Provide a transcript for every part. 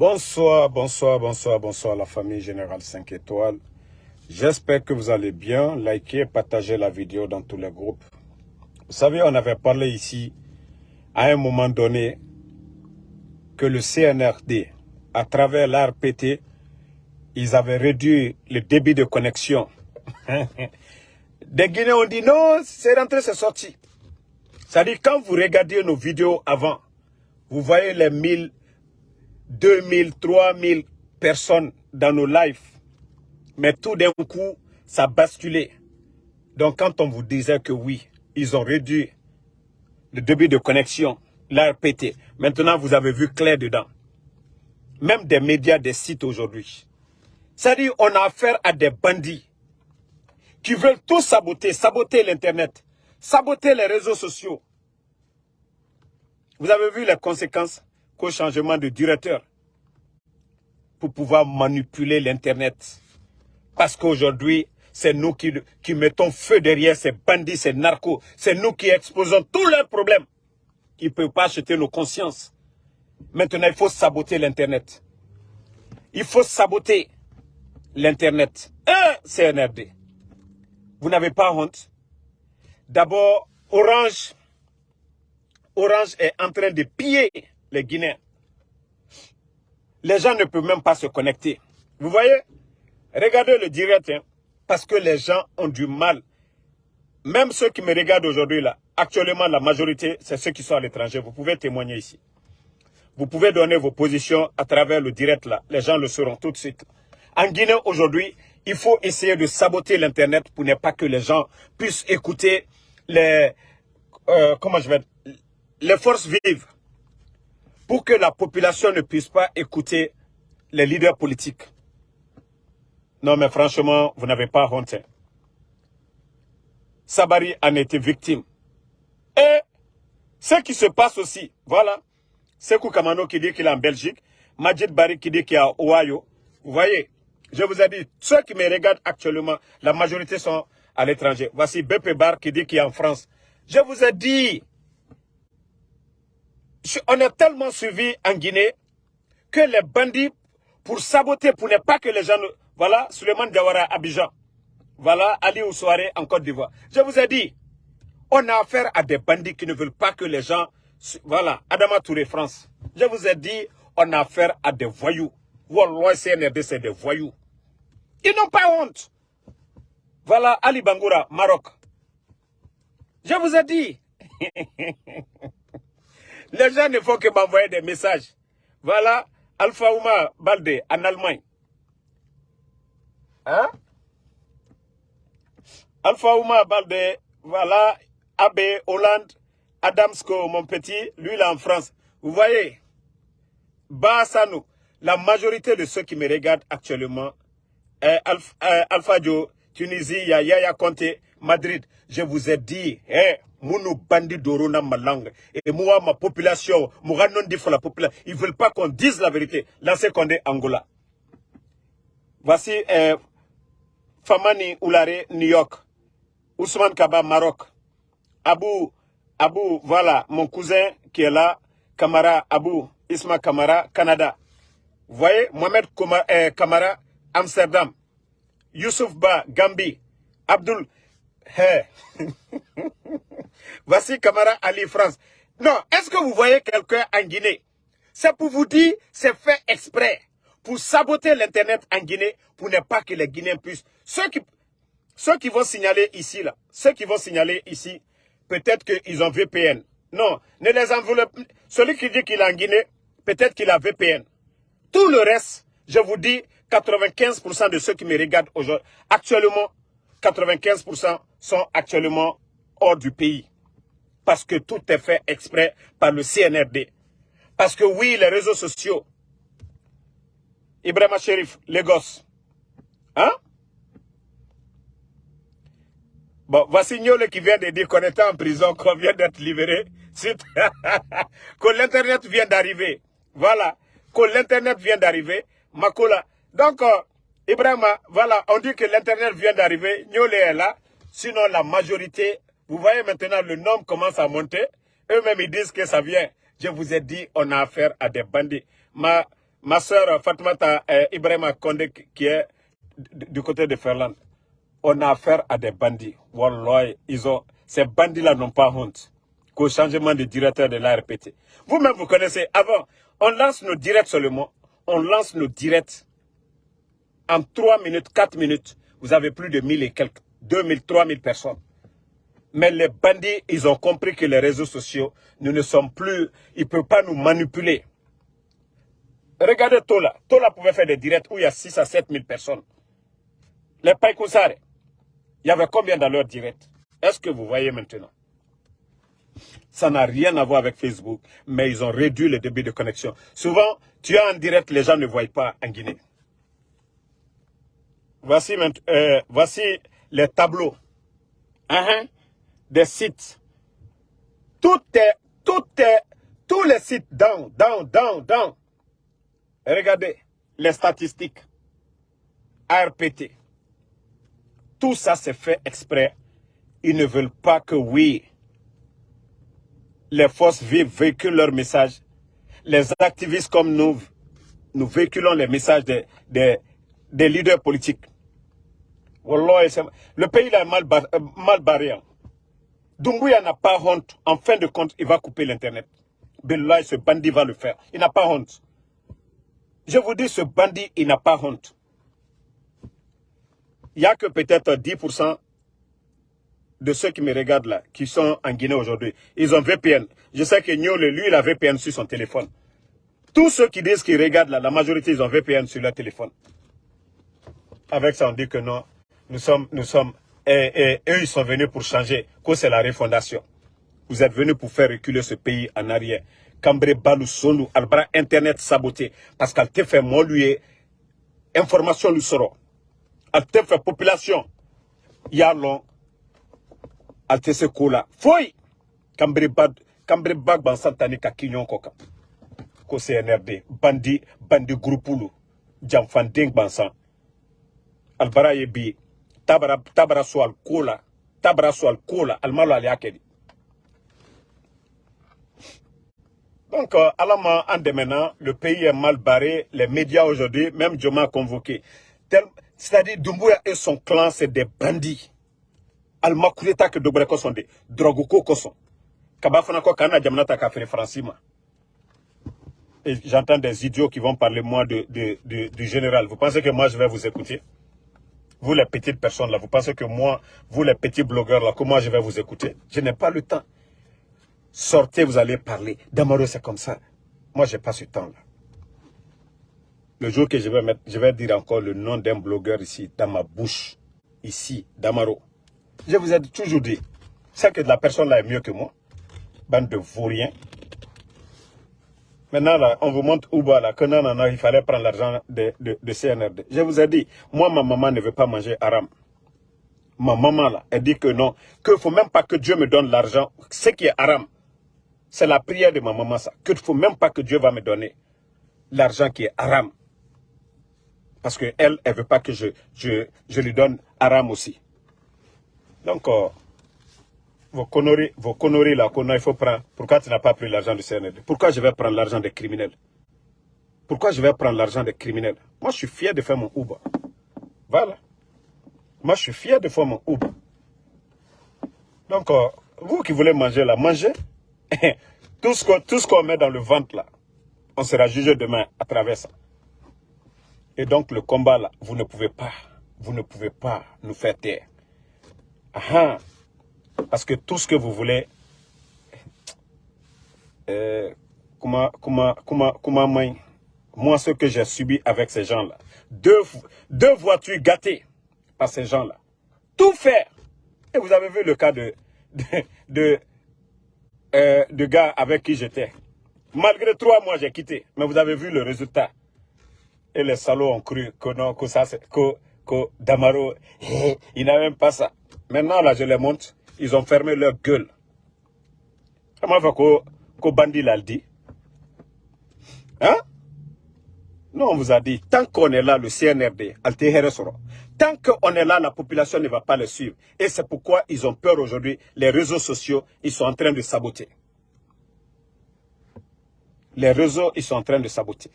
Bonsoir, bonsoir, bonsoir, bonsoir la famille Générale 5 étoiles. J'espère que vous allez bien. Likez, partagez la vidéo dans tous les groupes. Vous savez, on avait parlé ici, à un moment donné, que le CNRD, à travers l'ARPT, ils avaient réduit le débit de connexion. Des Guinéens ont dit non, c'est rentré, c'est sorti. C'est-à-dire, quand vous regardez nos vidéos avant, vous voyez les 1000, 2000, 3000 personnes dans nos lives. Mais tout d'un coup, ça a basculé. Donc, quand on vous disait que oui, ils ont réduit le débit de connexion, l'ARPT, maintenant vous avez vu clair dedans. Même des médias, des sites aujourd'hui. C'est-à-dire, on a affaire à des bandits qui veulent tout saboter, saboter l'Internet, saboter les réseaux sociaux. Vous avez vu les conséquences qu'au changement de directeur pour pouvoir manipuler l'Internet. Parce qu'aujourd'hui, c'est nous qui, mettons feu derrière ces bandits, ces narcos. C'est nous qui exposons tous leurs problèmes. Ils ne peuvent pas acheter nos consciences. Maintenant, il faut saboter l'Internet. Il faut saboter l'Internet. Un CNRD. Vous n'avez pas honte? D'abord, Orange, Orange est en train de piller les Guinéens. Les gens ne peuvent même pas se connecter. Vous voyez? Regardez le direct, hein, parce que les gens ont du mal. Même ceux qui me regardent aujourd'hui, là, actuellement, la majorité, c'est ceux qui sont à l'étranger. Vous pouvez témoigner ici. Vous pouvez donner vos positions à travers le direct, là. Les gens le sauront tout de suite. En Guinée, aujourd'hui, il faut essayer de saboter l'Internet pour ne pas que les gens puissent écouter les, euh, les forces vives. Pour que la population ne puisse pas écouter les leaders politiques. Non, mais franchement, vous n'avez pas honte. Hein. Sabari en était victime. Et ce qui se passe aussi, voilà, Sekou Kamano qui dit qu'il est en Belgique, Majid Bari qui dit qu'il est à Ohio. Vous voyez, je vous ai dit, ceux qui me regardent actuellement, la majorité sont à l'étranger. Voici BP Bar qui dit qu'il est en France. Je vous ai dit, on est tellement suivi en Guinée que les bandits, pour saboter, pour ne pas que les gens... Voilà, Suleiman Diawara, Abidjan. Voilà, Ali Oussoare en Côte d'Ivoire. Je vous ai dit, on a affaire à des bandits qui ne veulent pas que les gens... Voilà, Adama Touré, France. Je vous ai dit, on a affaire à des voyous. Wallah, CNRD, c'est des voyous. Ils n'ont pas honte. Voilà, Ali Bangoura, Maroc. Je vous ai dit. Les gens ne font que m'envoyer des messages. Voilà, Alpha Ouma Balde, en Allemagne. Hein? Alpha Ouma Balde, voilà, Abbé, Hollande, Adamsko, mon petit, lui là en France. Vous voyez, Bassanou, la majorité de ceux qui me regardent actuellement, Alpha, Alpha Joe, Tunisie, Yaya Conte, Madrid, je vous ai dit, eh, Mounou bandi dorona ma langue. Et moi, ma population, moi non dit la population, ils veulent pas qu'on dise la vérité. Lancez Condé, Angola. Voici eh, Famani Oulare, New York. Ousmane Kaba, Maroc. Abou, Abou, voilà, mon cousin qui est là. Kamara, Abou, Isma Kamara, Canada. Vous voyez, Mohamed Kamara, Amsterdam. Youssouf Ba, Gambie. Abdul, hey. Voici Kamara Ali France. Non, est-ce que vous voyez quelqu'un en Guinée? C'est pour vous dire, c'est fait exprès. Pour saboter l'Internet en Guinée, pour ne pas que les Guinéens puissent... Ceux qui, ceux qui vont signaler ici, là, ceux qui vont signaler ici, peut-être qu'ils ont VPN. Non, ne les enveloppe... Celui qui dit qu'il est en Guinée, peut-être qu'il a VPN. Tout le reste, je vous dis, 95% de ceux qui me regardent aujourd'hui, actuellement, 95% sont actuellement hors du pays. Parce que tout est fait exprès par le CNRD. Parce que oui, les réseaux sociaux, Ibrahima Sherif, Lagos, hein? Bon, voici Niole qui vient de dire qu'on était en prison, qu'on vient d'être libéré, que l'Internet vient d'arriver. Voilà, que l'Internet vient d'arriver. Makola. Donc, euh, Ibrahima, voilà, on dit que l'Internet vient d'arriver, Niole est là. Sinon, la majorité vous voyez maintenant, le nom commence à monter. Eux-mêmes, ils disent que ça vient. Je vous ai dit, on a affaire à des bandits. Ma, ma soeur Fatmata euh, Ibrahima Kondé qui est du côté de Ferland, on a affaire à des bandits. Wallah, ils ont, ces bandits-là n'ont pas honte qu'au changement de directeur de l'ARPT. Vous-même, vous connaissez, avant, on lance nos directs seulement, on lance nos directs en 3 minutes, 4 minutes, vous avez plus de 1000 et quelques, 2000, 3000 personnes. Mais les bandits, ils ont compris que les réseaux sociaux, nous ne sommes plus, ils ne peuvent pas nous manipuler. Regardez Tola. Tola pouvait faire des directs où il y a 6 à 7 000 personnes. Les Païkoussare, il y avait combien dans leur direct Est-ce que vous voyez maintenant? Ça n'a rien à voir avec Facebook, mais ils ont réduit le débit de connexion. Souvent, tu as un direct, les gens ne voient pas en Guinée. Voici, euh, voici les tableaux uh-huh, des sites. Tout est, tout est, tous les sites down, down, down, down. Regardez les statistiques. ARPT. Tout ça c'est fait exprès. Ils ne veulent pas que, oui, les forces vives véhiculent leur message. Les activistes comme nous, nous véhiculons les messages des, leaders politiques. Le pays est mal, euh, mal barré. Dumbuya n'a pas honte. En fin de compte, il va couper l'Internet. Belloy, ce bandit va le faire. Il n'a pas honte. Je vous dis, ce bandit, il n'a pas honte. Il n'y a que peut-être 10% de ceux qui me regardent là, qui sont en Guinée aujourd'hui. Ils ont VPN. Je sais que Niol, lui, il a VPN sur son téléphone. Tous ceux qui disent qu'ils regardent là, la majorité, ils ont VPN sur leur téléphone. Avec ça, on dit que non, nous sommes, nous sommes, et, eux, ils sont venus pour changer, que c'est la refondation. Vous êtes venus pour faire reculer ce pays en arrière. Cambré Balou Albra Internet saboté. Parce qu'elle te fait moi lui, information lui sera. Elle te fait population. a long, elle te se kola. Foi! Cambré Bad, Cambré Bag ban santani ka kinyon koka. Ko CNRD, bandi, bandi groupulu. Jamfan ding bansan. Albara ye bi, tabara, tabara so al kola. Tabara so. Donc, à en démenant, le pays est mal barré. Les médias aujourd'hui, même Joma a convoqué. C'est-à-dire, Dumbuya et son clan, c'est des bandits. Al-Makuleta que Dobreko sont des Drogoko Koson. Kafere Francima. J'entends des idiots qui vont parler, moi, de, de, du général. Vous pensez que moi, je vais vous écouter? Vous, les petites personnes, là, vous pensez que moi, vous, les petits blogueurs, là, moi, je vais vous écouter? Je n'ai pas le temps. Sortez, vous allez parler. Damaro, c'est comme ça. Moi, je n'ai pas ce temps-là. Le jour que je vais mettre, je vais dire encore le nom d'un blogueur ici, dans ma bouche, ici, Damaro. Je vous ai toujours dit, c'est que la personne-là est mieux que moi. Bande de vauriens. Maintenant, là, on vous montre où là, que non, non, non, il fallait prendre l'argent de, de, CNRD. Je vous ai dit, moi, ma maman ne veut pas manger haram. Ma maman, là, elle dit que non, qu'il ne faut même pas que Dieu me donne l'argent, ce qui est haram. C'est la prière de ma maman, ça. Que ne faut même pas que Dieu va me donner l'argent qui est haram. Parce qu'elle, elle ne veut pas que je, je, je lui donne haram aussi. Donc, euh, vos conneries, là, qu'on il faut prendre. Pourquoi tu n'as pas pris l'argent du CND Pourquoi je vais prendre l'argent des criminels? Pourquoi je vais prendre l'argent des criminels? Moi, je suis fier de faire mon Uber. Voilà. Moi, je suis fier de faire mon Uber. Donc, euh, vous qui voulez manger là, mangez. tout ce qu'on met dans le ventre là, on sera jugé demain à travers ça. Et donc le combat là, vous ne pouvez pas, vous ne pouvez pas nous faire taire. Ah, parce que tout ce que vous voulez, euh, comment, comment, comment, comment, moi, ce que j'ai subi avec ces gens-là, deux, deux voitures gâtées par ces gens-là, tout faire. Et vous avez vu le cas de, de euh, de gars avec qui j'étais. Malgré trois mois, j'ai quitté. Mais vous avez vu le résultat. Et les salauds ont cru que non, que ça, que, que Damaro, il n'a même pas ça. Maintenant, là, je les montre. Ils ont fermé leur gueule. Comment fait que, que Bandi l'a dit? Hein? Non, on vous a dit, tant qu'on est là, le CNRD, Tant qu'on est là, la population ne va pas le suivre. Et c'est pourquoi ils ont peur aujourd'hui. Les réseaux sociaux, ils sont en train de saboter. Les réseaux, ils sont en train de saboter.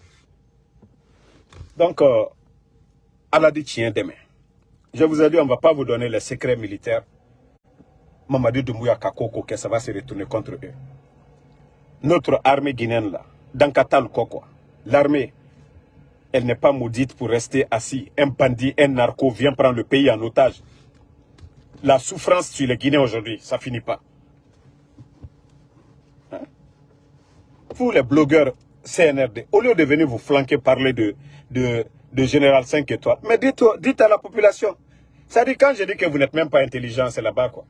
Donc, euh, Allah dit demain. Je vous ai dit, on ne va pas vous donner les secrets militaires. Mamadou Doumbouya Kakoko, que ça va se retourner contre eux. Notre armée guinéenne, là, dans Katal l'armée, elle n'est pas maudite pour rester assis. Un bandit, un narco vient prendre le pays en otage. La souffrance sur les Guinéens aujourd'hui, ça finit pas. Hein? Vous, les blogueurs CNRD, au lieu de venir vous flanquer, parler de, de, de Général 5 étoiles, mais dites, dites à la population. Ça dit quand je dis que vous n'êtes même pas intelligent, c'est là-bas quoi.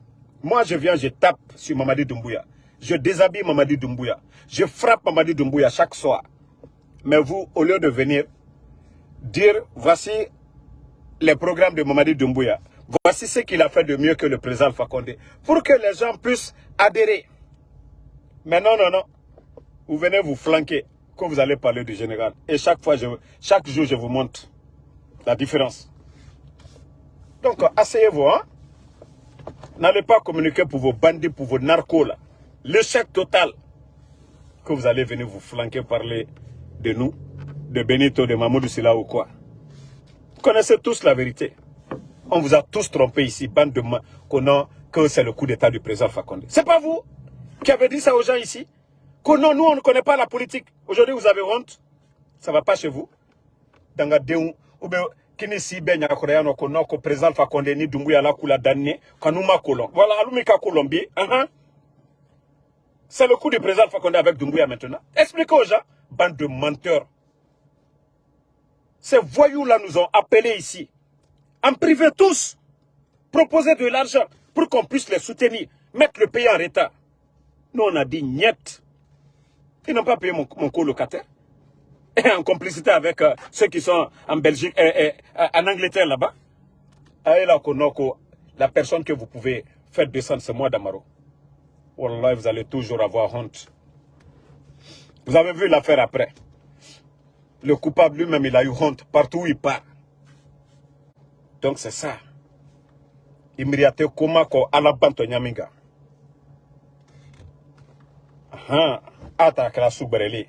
Moi, je viens, je tape sur Mamadi Doumbouya. Je déshabille Mamadi Doumbouya. Je frappe Mamadi Doumbouya chaque soir. Mais vous, au lieu de venir dire, voici les programmes de Mamadi Doumbouya, voici ce qu'il a fait de mieux que le président Alpha pour que les gens puissent adhérer. Mais non, non, non. Vous venez vous flanquer quand vous allez parler du général. Et chaque fois, chaque jour, je vous montre la différence. Donc, asseyez-vous, hein. N'allez pas communiquer pour vos bandits, pour vos narcos, là. L'échec total. Que vous allez venir vous flanquer, parler de nous, de Benito, de Mamoudou Silla ou quoi. Vous connaissez tous la vérité. On vous a tous trompé ici, bande de qu'on que c'est le coup d'état du président Fakonde. C'est pas vous qui avez dit ça aux gens ici? Que non, nous, on ne connaît pas la politique. Aujourd'hui, vous avez honte. Ça va pas chez vous. Dans ou bien kini si be nya ko yano ko no ko président konde ni dumbu ya la kula danne kanuma kolon voilà colombier uh -huh. c'est le coup du président Fakonde avec Dumbuya maintenant expliquez aux gens bande de menteurs ces voyous-là nous ont appelés ici, en privé tous, proposer de l'argent pour qu'on puisse les soutenir, mettre le pays en retard. Nous, on a dit niet. Ils n'ont pas payé mon, mon colocataire. Et en complicité avec euh, ceux qui sont en Belgique, et, en Angleterre là-bas. La personne que vous pouvez faire descendre, c'est moi d'Amaro. Wallah, vous allez toujours avoir honte. Vous avez vu l'affaire après. Le coupable lui-même, il a eu honte partout où il part. Donc c'est ça. Imriate Komako Alabanto Nyaminga. Attaque la soubreli.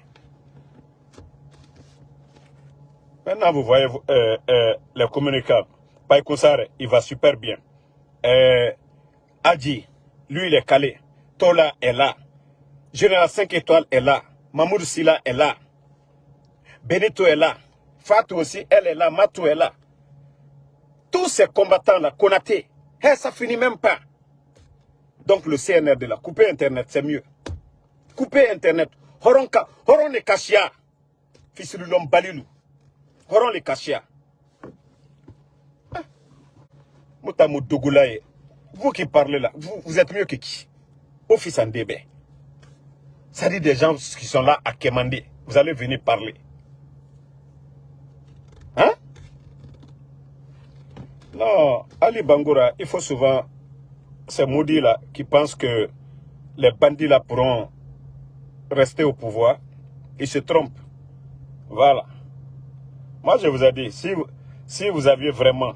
Maintenant, vous voyez euh, euh, les communicants. Il va super bien. Euh, Adji, lui, il est calé. Tola est là. Général 5 étoiles est là. Mamoud Silla est là. Benito est là. Fatou aussi, elle est là. Matou est là. Tous ces combattants-là, Konaté, hey, ça finit même pas. Donc le CNR de la couper Internet, c'est mieux. Couper Internet. Horonka, horon les kashia. Fisilulom balilou. Horon les kashia. Ah. Moutamou Dogoulaye. Vous qui parlez là, vous, vous êtes mieux que qui? Office en débé. Ça dit des gens qui sont là à quémander. Vous allez venir parler. Non, Ali Bangoura, il faut souvent, ces maudits-là qui pensent que les bandits-là pourront rester au pouvoir, ils se trompent. Voilà. Moi, je vous ai dit, si si vous aviez vraiment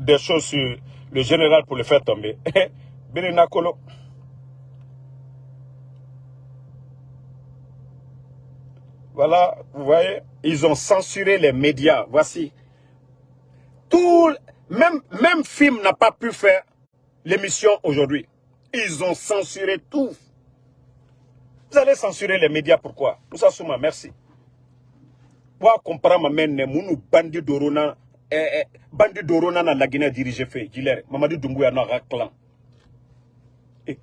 des choses sur le général pour le faire tomber, Nakolo. Voilà, vous voyez, ils ont censuré les médias. Voici, tout, même, même film n'a pas pu faire l'émission aujourd'hui. Ils ont censuré tout. Vous allez censurer les médias, pourquoi? Moussa Souma, merci. Pour comprendre, ma mounou bandi dorona, eh, eh, bandi dorona na la Guinée dirigé fait, Gilère, Mamadou Doumbouya n'a clan. Et,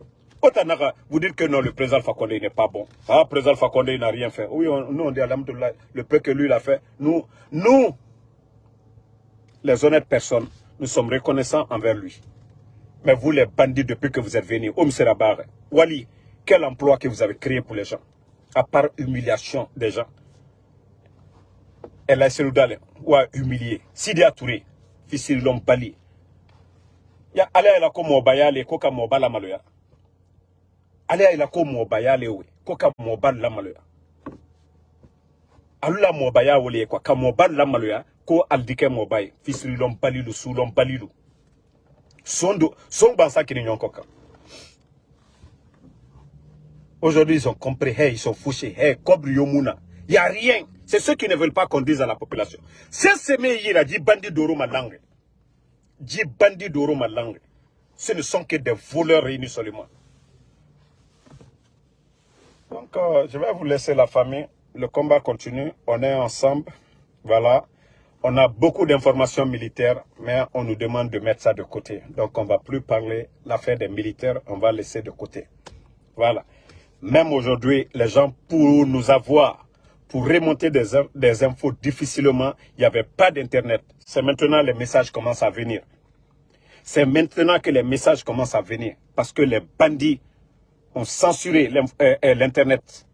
vous dites que non, le président Fakonde n'est pas bon. Ah, le président Fakonde n'a rien fait. Oui, nous on dit le peu que lui il a fait. Nous, nous, les honnêtes personnes, nous sommes reconnaissants envers lui. Mais vous, les bandits, depuis que vous êtes venus, Oum Serabar, Wali, quel emploi que vous avez créé pour les gens? À part humiliation des gens. Elle a essayé ou a humilié. Sidi Touré, fils de l'homme Bali. Ya ale la ko mo bayale ko ka mo bala maloya. Ale la ko mo bayale we ko ka mo bala maloya. Alula mo bayale ko ka mo bala maloya ko aldike mobile fisirilon balilu sulon balilu sondo son bansa kini nyonkoka aujourd'hui ils ont compris hey ils sont fouchés hey cobre yomuna y a rien C'est ceux qui ne veulent pas qu'on dise à la population. C'est ce a dit bandit d'oro ma langue. Dit bandit d'oro ma langue. Ce ne sont que des voleurs réunis seulement. Donc, euh, je vais vous laisser la famille. Le combat continue. On est ensemble. Voilà. On a beaucoup d'informations militaires, mais on nous demande de mettre ça de côté. Donc, on ne va plus parler l'affaire des militaires. On va laisser de côté. Voilà. Même aujourd'hui, les gens, pour nous avoir, pour remonter des, des infos difficilement, il n'y avait pas d'Internet. C'est maintenant les messages commencent à venir. C'est maintenant que les messages commencent à venir. Parce que les bandits ont censuré euh, euh, l'Internet.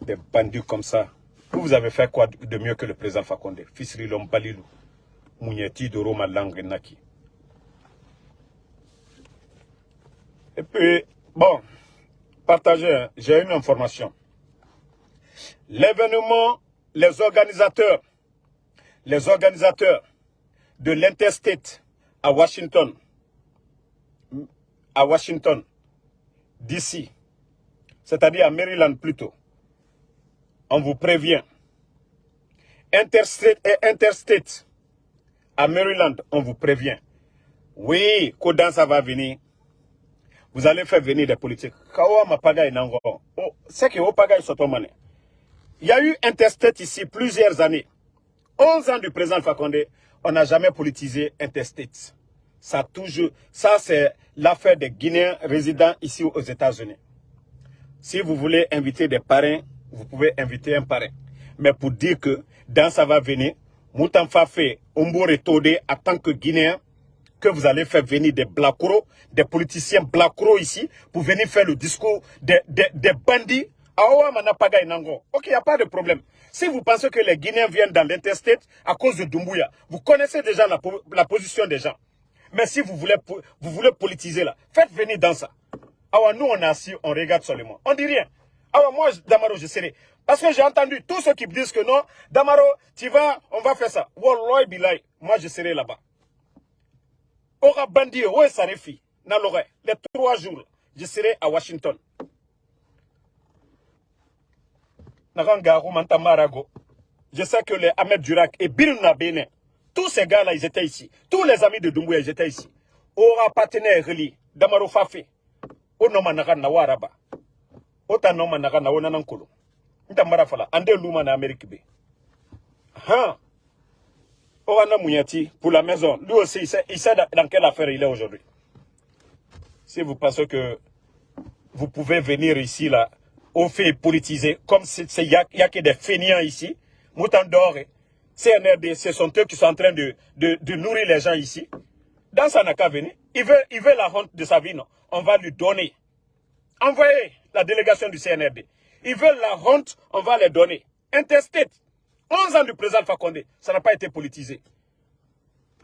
Des bandits comme ça. Vous avez fait quoi de mieux que le président Fakonde? Fisri Balilou, Mounieti de Roma. Et puis, bon, partagez, hein. j'ai une information. L'événement, les organisateurs, les organisateurs de l'Interstate à Washington, à Washington, d'ici, c'est-à-dire à Maryland plutôt, on vous prévient. Interstate et Interstate, à Maryland, on vous prévient. Oui, Kodan, ça va venir. Vous allez faire venir des politiques. Oh, c'est que Il y a eu Interstate ici plusieurs années. 11 ans du président Fakonde, on n'a jamais politisé Interstate. Ça toujours, ça c'est l'affaire des Guinéens résidant ici aux États-Unis. Si vous voulez inviter des parrains, vous pouvez inviter un parrain. Mais pour dire que dans ça va venir, Moutan Fafé, Ombore Tode, en tant que Guinéen, que vous allez faire venir des blacros, des politiciens blacros ici, pour venir faire le discours des, des bandits. Ok, il n'y a pas de problème. Si vous pensez que les Guinéens viennent dans l'interstate à cause de Doumbouya, vous connaissez déjà la, la position des gens. Mais si vous voulez, vous voulez politiser là, faites venir dans ça. Alors nous, on est assis, on regarde seulement. On dit rien. Alors moi, Damaro, je serai. Parce que j'ai entendu tous ceux qui disent que non, Damaro, tu vas, on va faire ça. Wallah bilay, moi je serai là-bas. Aura bandit, ouais, ça. Les trois jours, je serai à Washington. Je sais que les Ahmed Durak et Bill Nabene, tous ces gars-là, ils étaient ici. Tous les amis de Doumbouya, ils étaient ici. Aura partenaire relié, Damaro Fafé. Onoma Nagan Nawaraba ota noma naga na wona nankolo nta mara fala ande luma Amérique be hein Orana Mouyati, pour la maison, lui aussi, il sait, il sait dans quelle affaire il est aujourd'hui. Si vous pensez que vous pouvez venir ici, là, au fait politiser, comme il n'y a, que des fainéants ici, Moutan Doré, CNRD, ce sont eux qui sont en train de, nourrir les gens ici. Dans sa venir. Il veut, il veut la honte de sa vie, non. On va lui donner. Envoyez la délégation du CNRD. Ils veulent la honte, on va les donner. Interstate. 11 ans du président Fakonde, ça n'a pas été politisé.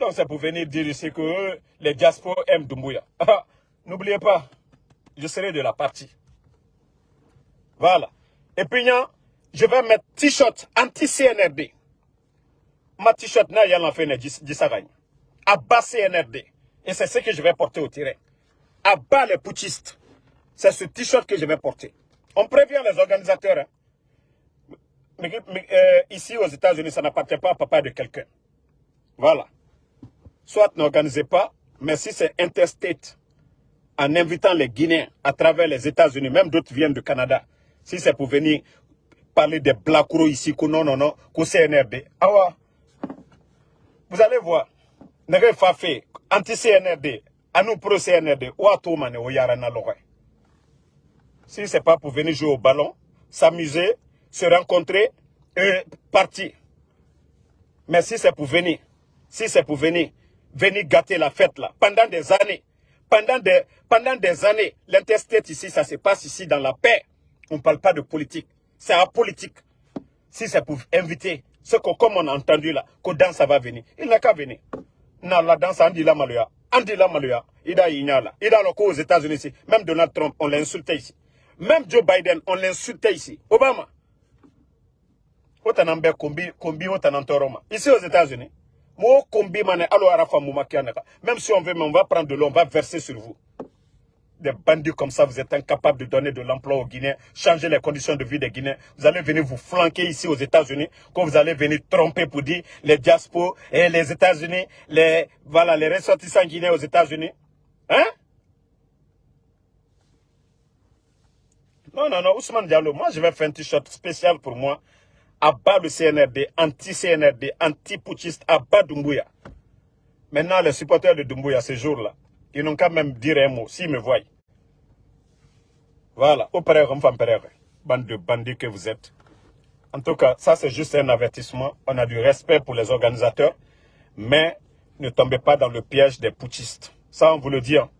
Donc c'est pour venir dire ici que les diasporas aiment Doumbouya. Ah, n'oubliez pas, je serai de la partie. Voilà. Et puis, je vais mettre t-shirt anti-CNRD. Ma t-shirt n'a rien fait À bas CNRD. Et c'est ce que je vais porter au terrain. À bas les putschistes. C'est ce t-shirt que je vais porter. On prévient les organisateurs. Hein. Euh, ici aux États-Unis, ça n'appartient pas à papa de quelqu'un. Voilà. Soit n'organisez pas, mais si c'est interstate, en invitant les Guinéens à travers les États-Unis, même d'autres viennent du Canada, si c'est pour venir parler des Blacro ici, que non, non, non, qu'au CNRD. Ah Vous allez voir. Pas fait anti-CNRD, à nous pro-CNRD, ou à tout le monde, si ce n'est pas pour venir jouer au ballon, s'amuser, se rencontrer et partir. Mais si c'est pour venir, si c'est pour venir, venir gâter la fête là, pendant des années, pendant des, pendant des années, l'interstate ici, ça se passe ici dans la paix. On ne parle pas de politique. C'est apolitique. Si c'est pour inviter, ce que comme on a entendu là, que dans va venir, il n'a qu'à venir. Non, la danse, Andi la Maluya. Andi la Maluya. Il a. Il a le aux États-Unis ici. Même Donald Trump, on l'a insulté ici. Même Joe Biden, on l'insultait ici. Obama. Ici aux États-Unis. Même si on veut, on va prendre de l'eau, on va verser sur vous. Des bandits comme ça, vous êtes incapables de donner de l'emploi aux Guinéens, changer les conditions de vie des Guinéens. Vous allez venir vous flanquer ici aux États-Unis, quand vous allez venir tromper pour dire les diaspos et les États-Unis, les, voilà, les ressortissants guinéens aux États-Unis. Hein? Non, non, non, Ousmane Diallo, moi je vais faire un t-shirt spécial pour moi. À bas le CNRD, anti-CNRD, anti-poutiste, à bas Doumbouya. Maintenant, les supporters de Doumbouya, ces jours-là, ils n'ont qu'à même dire un mot, s'ils me voient. Voilà, au père, on bande de bandits que vous êtes. En tout cas, ça c'est juste un avertissement. On a du respect pour les organisateurs, mais ne tombez pas dans le piège des putschistes. Ça, on vous le dit. Hein.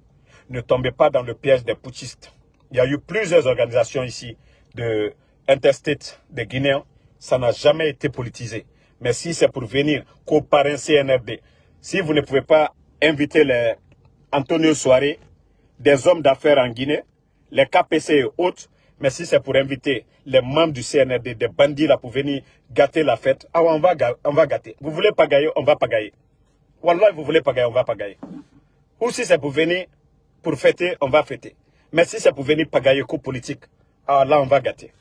Ne tombez pas dans le piège des putschistes. Il y a eu plusieurs organisations ici de interstate des Guinéens. Ça n'a jamais été politisé. Mais si c'est pour venir comparer CNRD, si vous ne pouvez pas inviter les Antonio Soare, des hommes d'affaires en Guinée, les KPC et autres, mais si c'est pour inviter les membres du CNRD, des bandits là pour venir gâter la fête, ah on va, on va gâter. Vous voulez pas gagner, on va pas gagner. Wallah, vous voulez pas gagner, on va pas gagner. Ou si c'est pour venir pour fêter, on va fêter. Mais si c'est pour venir pagayer coup politique, ah là on va gâter.